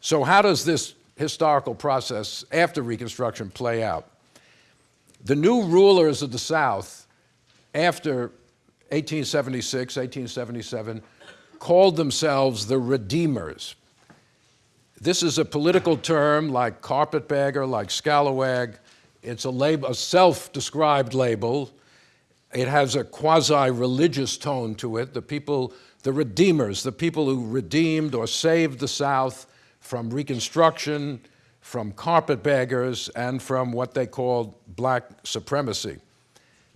So how does this historical process after Reconstruction play out? The new rulers of the South after 1876, 1877, called themselves the Redeemers. This is a political term like carpetbagger, like scalawag. It's a, a self-described label. It has a quasi-religious tone to it. The people, the Redeemers, the people who redeemed or saved the South from Reconstruction, from carpetbaggers, and from what they called black supremacy.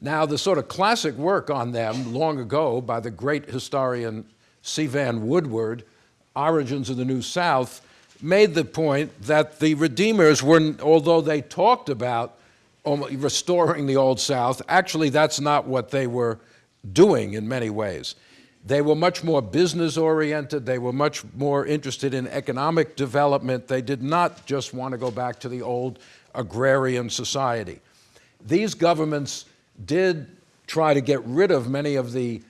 Now, the sort of classic work on them long ago by the great historian C. Vann Woodward, Origins of the New South, made the point that the Redeemers were, although they talked about restoring the Old South, actually that's not what they were doing in many ways. They were much more business oriented. They were much more interested in economic development. They did not just want to go back to the old agrarian society. These governments did try to get rid of many of the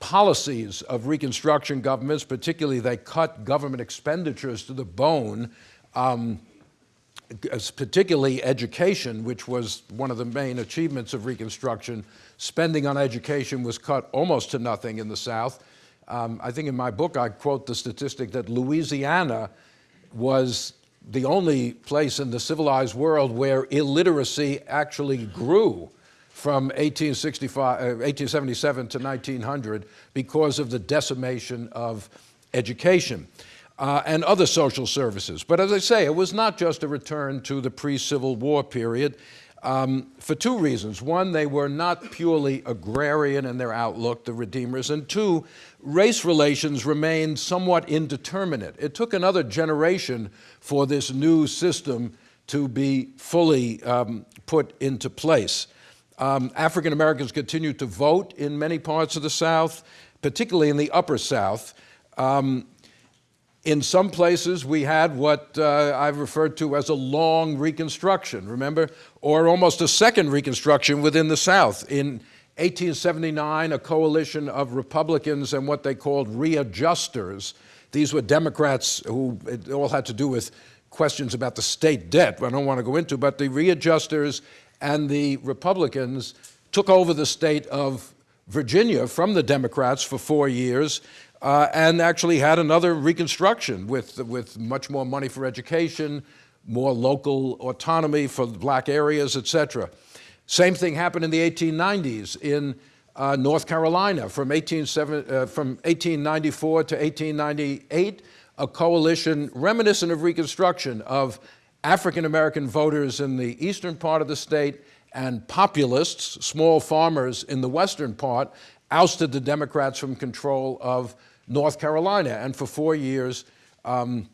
policies of Reconstruction governments, particularly they cut government expenditures to the bone, um, particularly education, which was one of the main achievements of Reconstruction. Spending on education was cut almost to nothing in the South. Um, I think in my book I quote the statistic that Louisiana was the only place in the civilized world where illiteracy actually grew from 1877 uh, to 1900 because of the decimation of education uh, and other social services. But as I say, it was not just a return to the pre-Civil War period um, for two reasons. One, they were not purely agrarian in their outlook, the Redeemers, and two, race relations remained somewhat indeterminate. It took another generation for this new system to be fully um, put into place. Um, African Americans continued to vote in many parts of the South, particularly in the Upper South. Um, in some places, we had what uh, I've referred to as a long Reconstruction, remember? Or almost a second Reconstruction within the South. In 1879, a coalition of Republicans and what they called readjusters, these were Democrats who it all had to do with questions about the state debt, I don't want to go into, but the readjusters and the Republicans took over the state of Virginia from the Democrats for four years uh, and actually had another reconstruction with, with much more money for education, more local autonomy for black areas, et cetera. Same thing happened in the 1890s in uh, North Carolina from, 18, uh, from 1894 to 1898, a coalition reminiscent of Reconstruction of African-American voters in the eastern part of the state and populists, small farmers in the western part, ousted the Democrats from control of North Carolina. And for four years, um,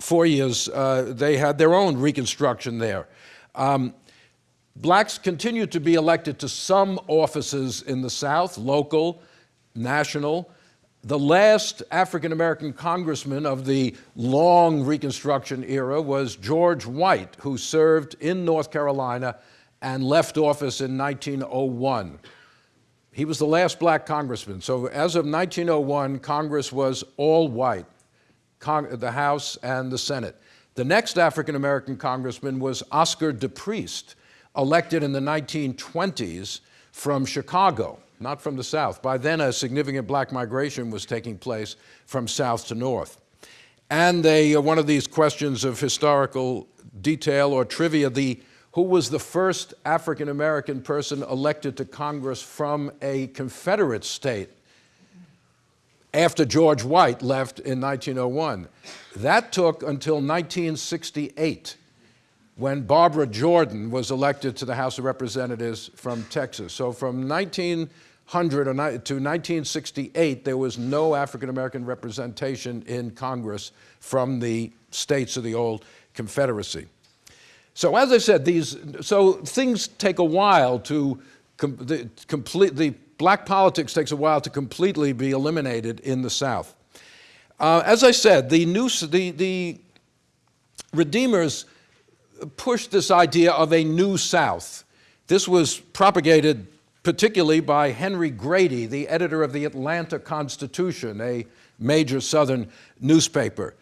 four years, uh, they had their own reconstruction there. Um, blacks continued to be elected to some offices in the South, local, national, the last African-American congressman of the long Reconstruction era was George White, who served in North Carolina and left office in 1901. He was the last black congressman. So as of 1901, Congress was all white, Cong the House and the Senate. The next African-American congressman was Oscar DePriest, elected in the 1920s from Chicago not from the south. By then, a significant black migration was taking place from south to north. And they, uh, one of these questions of historical detail or trivia, the, who was the first African-American person elected to Congress from a Confederate state after George White left in 1901. That took until 1968 when Barbara Jordan was elected to the House of Representatives from Texas. So from 1900 to 1968, there was no African-American representation in Congress from the states of the old Confederacy. So as I said, these, so things take a while to com the, complete, the black politics takes a while to completely be eliminated in the South. Uh, as I said, the, new, the, the Redeemers pushed this idea of a new South. This was propagated particularly by Henry Grady, the editor of the Atlanta Constitution, a major Southern newspaper.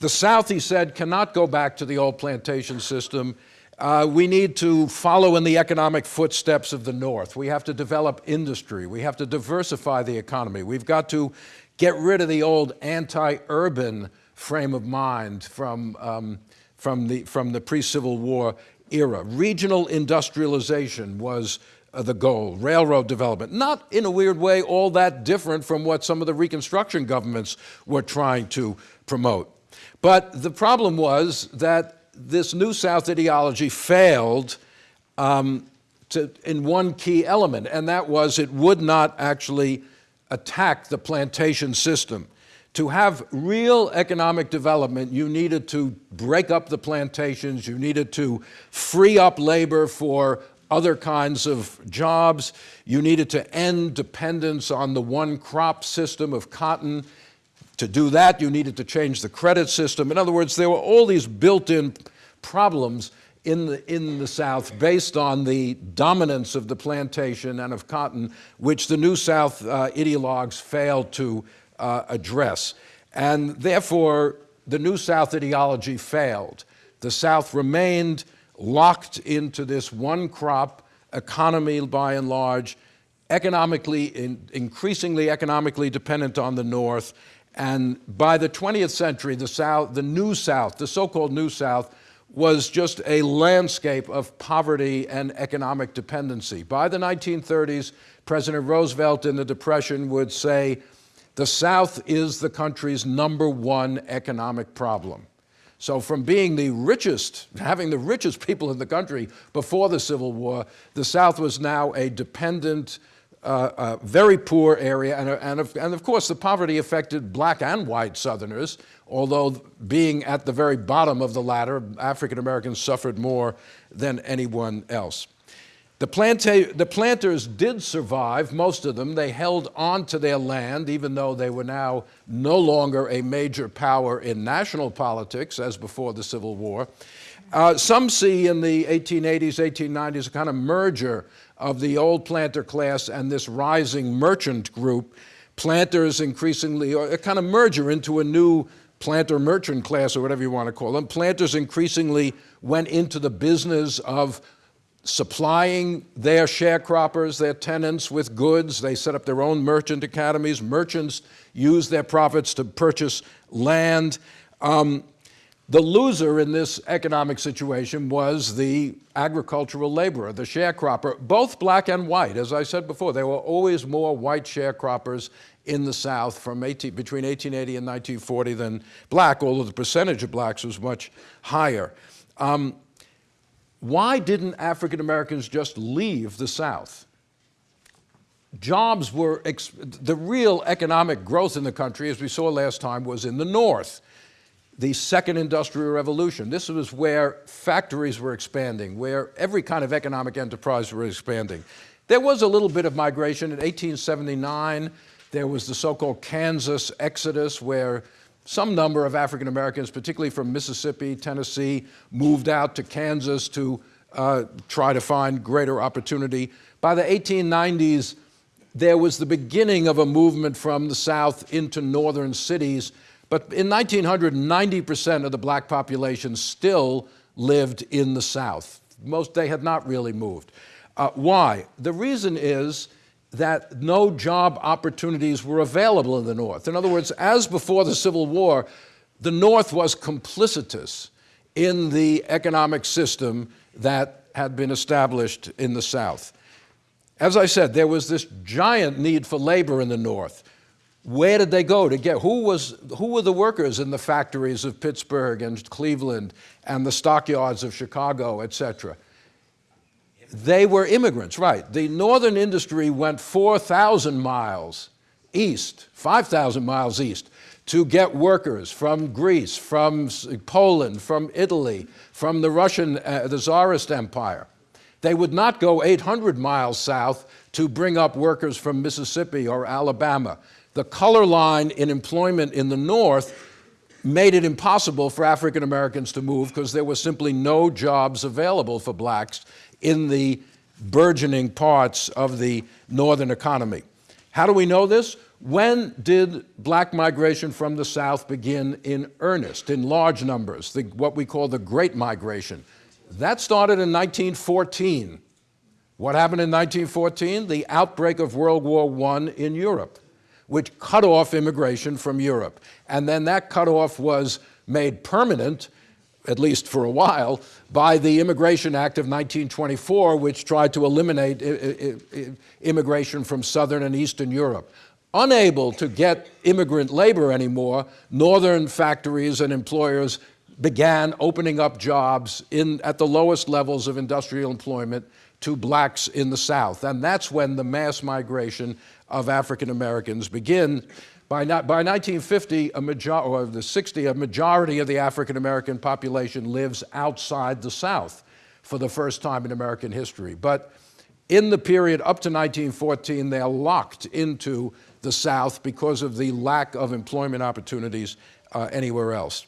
The South, he said, cannot go back to the old plantation system. Uh, we need to follow in the economic footsteps of the North. We have to develop industry. We have to diversify the economy. We've got to get rid of the old anti-urban frame of mind from, um, from the, from the pre-Civil War era. Regional industrialization was uh, the goal, railroad development. Not in a weird way all that different from what some of the Reconstruction governments were trying to promote. But the problem was that this New South ideology failed um, to, in one key element, and that was it would not actually attack the plantation system. To have real economic development, you needed to break up the plantations, you needed to free up labor for other kinds of jobs, you needed to end dependence on the one crop system of cotton. To do that, you needed to change the credit system. In other words, there were all these built-in problems in the, in the South based on the dominance of the plantation and of cotton, which the New South uh, ideologues failed to uh, address. And therefore, the New South ideology failed. The South remained locked into this one crop economy by and large, economically, in, increasingly economically dependent on the North. And by the 20th century, the South, the New South, the so-called New South, was just a landscape of poverty and economic dependency. By the 1930s, President Roosevelt in the Depression would say, the South is the country's number one economic problem. So from being the richest, having the richest people in the country before the Civil War, the South was now a dependent, uh, very poor area, and, and, of, and of course the poverty affected black and white Southerners, although being at the very bottom of the ladder, African Americans suffered more than anyone else. The, planta the planters did survive, most of them. They held on to their land, even though they were now no longer a major power in national politics, as before the Civil War. Uh, some see in the 1880s, 1890s, a kind of merger of the old planter class and this rising merchant group. Planters increasingly, or a kind of merger into a new planter merchant class, or whatever you want to call them. Planters increasingly went into the business of supplying their sharecroppers, their tenants with goods. They set up their own merchant academies. Merchants use their profits to purchase land. Um, the loser in this economic situation was the agricultural laborer, the sharecropper, both black and white. As I said before, there were always more white sharecroppers in the South from 18, between 1880 and 1940 than black, although the percentage of blacks was much higher. Um, why didn't African Americans just leave the South? Jobs were, the real economic growth in the country, as we saw last time, was in the North. The second industrial revolution. This was where factories were expanding, where every kind of economic enterprise were expanding. There was a little bit of migration in 1879. There was the so-called Kansas exodus, where some number of African Americans, particularly from Mississippi, Tennessee, moved out to Kansas to uh, try to find greater opportunity. By the 1890s, there was the beginning of a movement from the South into northern cities. But in 1900, 90% of the black population still lived in the South. Most, they had not really moved. Uh, why? The reason is that no job opportunities were available in the North. In other words, as before the Civil War, the North was complicitous in the economic system that had been established in the South. As I said, there was this giant need for labor in the North. Where did they go to get, who, was, who were the workers in the factories of Pittsburgh and Cleveland and the stockyards of Chicago, et cetera? They were immigrants, right. The northern industry went 4,000 miles east, 5,000 miles east, to get workers from Greece, from Poland, from Italy, from the Russian, uh, the Tsarist Empire. They would not go 800 miles south to bring up workers from Mississippi or Alabama. The color line in employment in the north made it impossible for African Americans to move because there were simply no jobs available for blacks in the burgeoning parts of the northern economy. How do we know this? When did black migration from the South begin in earnest, in large numbers, the, what we call the Great Migration? That started in 1914. What happened in 1914? The outbreak of World War I in Europe, which cut off immigration from Europe. And then that cutoff was made permanent, at least for a while, by the Immigration Act of 1924, which tried to eliminate immigration from Southern and Eastern Europe. Unable to get immigrant labor anymore, northern factories and employers began opening up jobs in, at the lowest levels of industrial employment to blacks in the South. And that's when the mass migration of African Americans begin. By, not, by 1950, a or the 60, a majority of the African American population lives outside the South for the first time in American history. But in the period up to 1914, they're locked into the South because of the lack of employment opportunities uh, anywhere else.